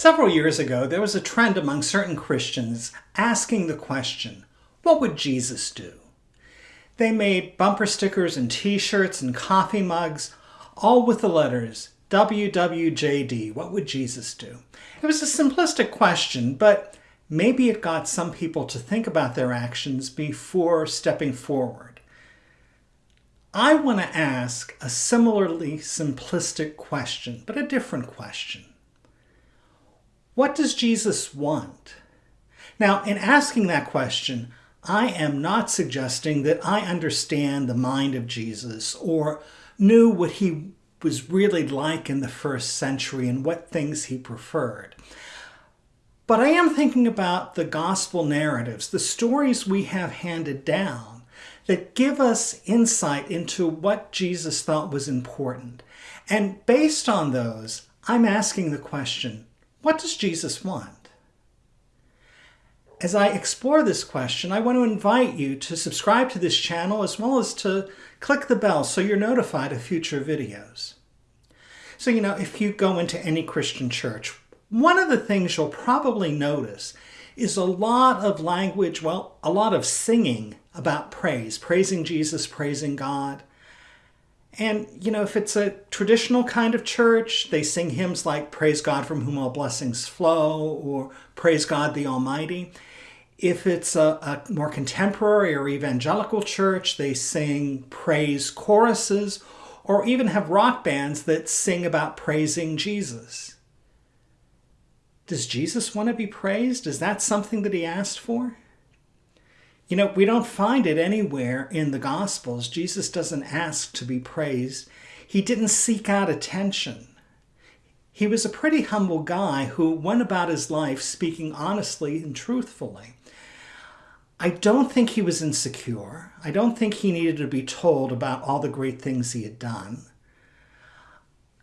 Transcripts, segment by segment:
Several years ago, there was a trend among certain Christians asking the question, what would Jesus do? They made bumper stickers and t-shirts and coffee mugs, all with the letters WWJD, what would Jesus do? It was a simplistic question, but maybe it got some people to think about their actions before stepping forward. I want to ask a similarly simplistic question, but a different question. What does Jesus want? Now, in asking that question, I am not suggesting that I understand the mind of Jesus or knew what he was really like in the first century and what things he preferred. But I am thinking about the gospel narratives, the stories we have handed down that give us insight into what Jesus thought was important. And based on those, I'm asking the question, what does Jesus want? As I explore this question, I want to invite you to subscribe to this channel as well as to click the bell so you're notified of future videos. So, you know, if you go into any Christian church, one of the things you'll probably notice is a lot of language, well, a lot of singing about praise, praising Jesus, praising God. And, you know, if it's a traditional kind of church, they sing hymns like Praise God from whom all blessings flow or Praise God the Almighty. If it's a, a more contemporary or evangelical church, they sing praise choruses or even have rock bands that sing about praising Jesus. Does Jesus want to be praised? Is that something that he asked for? You know, we don't find it anywhere in the Gospels. Jesus doesn't ask to be praised. He didn't seek out attention. He was a pretty humble guy who went about his life speaking honestly and truthfully. I don't think he was insecure. I don't think he needed to be told about all the great things he had done.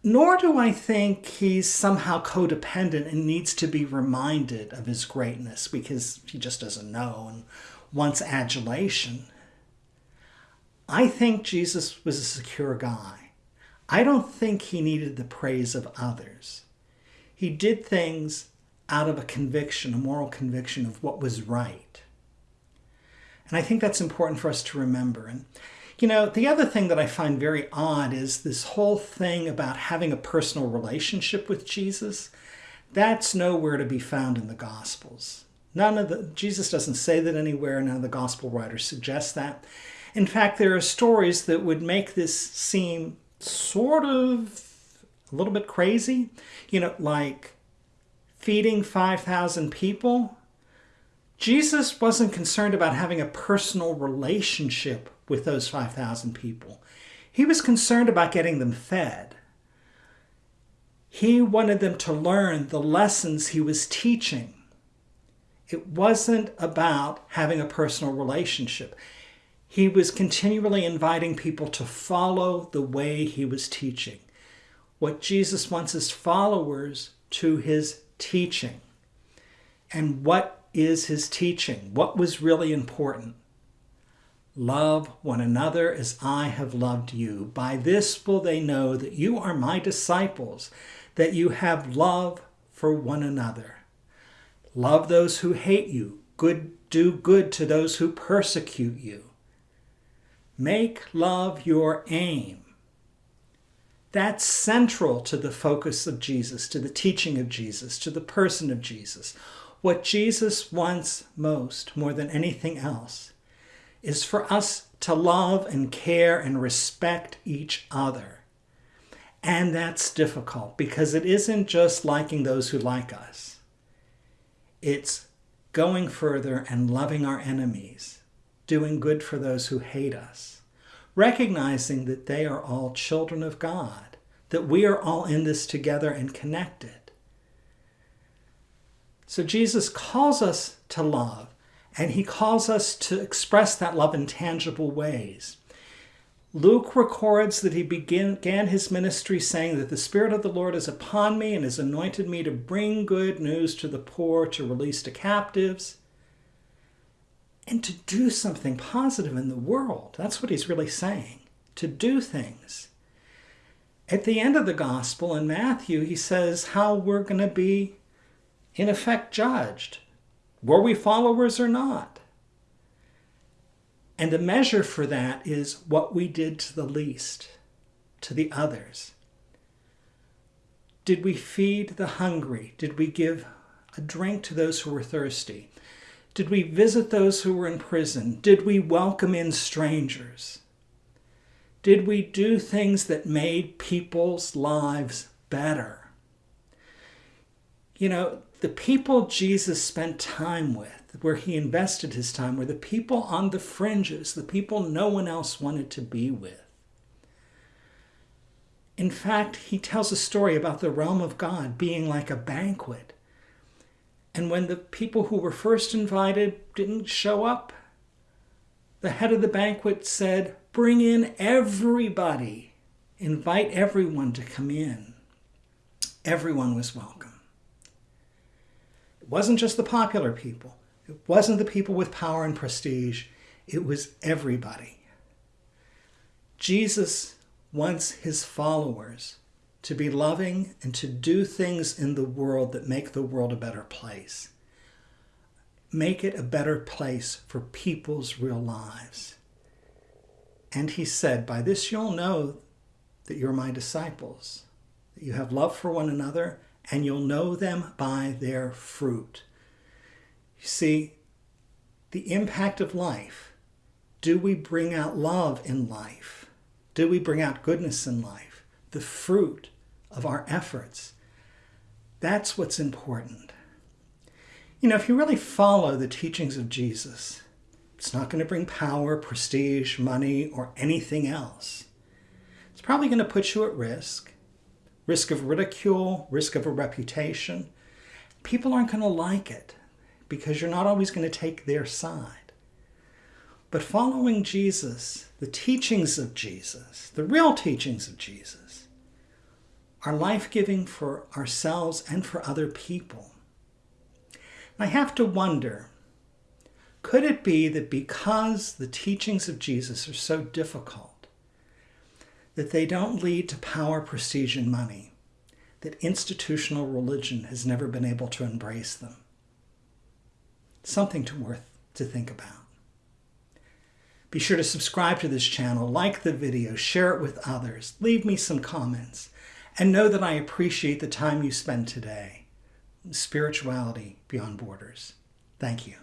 Nor do I think he's somehow codependent and needs to be reminded of his greatness because he just doesn't know and wants adulation. I think Jesus was a secure guy. I don't think he needed the praise of others. He did things out of a conviction, a moral conviction of what was right. And I think that's important for us to remember. And, you know, the other thing that I find very odd is this whole thing about having a personal relationship with Jesus. That's nowhere to be found in the Gospels. None of the, Jesus doesn't say that anywhere. None of the gospel writers suggest that. In fact, there are stories that would make this seem sort of a little bit crazy. You know, like feeding 5,000 people. Jesus wasn't concerned about having a personal relationship with those 5,000 people. He was concerned about getting them fed. He wanted them to learn the lessons he was teaching. It wasn't about having a personal relationship. He was continually inviting people to follow the way he was teaching. What Jesus wants is followers to his teaching. And what is his teaching? What was really important? Love one another as I have loved you. By this will they know that you are my disciples, that you have love for one another. Love those who hate you. Good, do good to those who persecute you. Make love your aim. That's central to the focus of Jesus, to the teaching of Jesus, to the person of Jesus. What Jesus wants most, more than anything else, is for us to love and care and respect each other. And that's difficult because it isn't just liking those who like us. It's going further and loving our enemies, doing good for those who hate us, recognizing that they are all children of God, that we are all in this together and connected. So Jesus calls us to love, and he calls us to express that love in tangible ways. Luke records that he began his ministry saying that the Spirit of the Lord is upon me and has anointed me to bring good news to the poor, to release the captives, and to do something positive in the world. That's what he's really saying, to do things. At the end of the gospel in Matthew, he says how we're going to be in effect judged. Were we followers or not? And the measure for that is what we did to the least, to the others. Did we feed the hungry? Did we give a drink to those who were thirsty? Did we visit those who were in prison? Did we welcome in strangers? Did we do things that made people's lives better? You know, the people Jesus spent time with, where he invested his time, were the people on the fringes, the people no one else wanted to be with. In fact, he tells a story about the realm of God being like a banquet. And when the people who were first invited didn't show up, the head of the banquet said, Bring in everybody. Invite everyone to come in. Everyone was welcome. It wasn't just the popular people. It wasn't the people with power and prestige. It was everybody. Jesus wants his followers to be loving and to do things in the world that make the world a better place. Make it a better place for people's real lives. And he said, By this you'll know that you're my disciples, that you have love for one another, and you'll know them by their fruit. You see, the impact of life. Do we bring out love in life? Do we bring out goodness in life? The fruit of our efforts. That's what's important. You know, if you really follow the teachings of Jesus, it's not going to bring power, prestige, money, or anything else. It's probably going to put you at risk risk of ridicule, risk of a reputation. People aren't going to like it because you're not always going to take their side. But following Jesus, the teachings of Jesus, the real teachings of Jesus, are life giving for ourselves and for other people. I have to wonder could it be that because the teachings of Jesus are so difficult, that they don't lead to power, prestige, and money, that institutional religion has never been able to embrace them? Something to worth to think about. Be sure to subscribe to this channel, like the video, share it with others, leave me some comments, and know that I appreciate the time you spend today. Spirituality beyond borders. Thank you.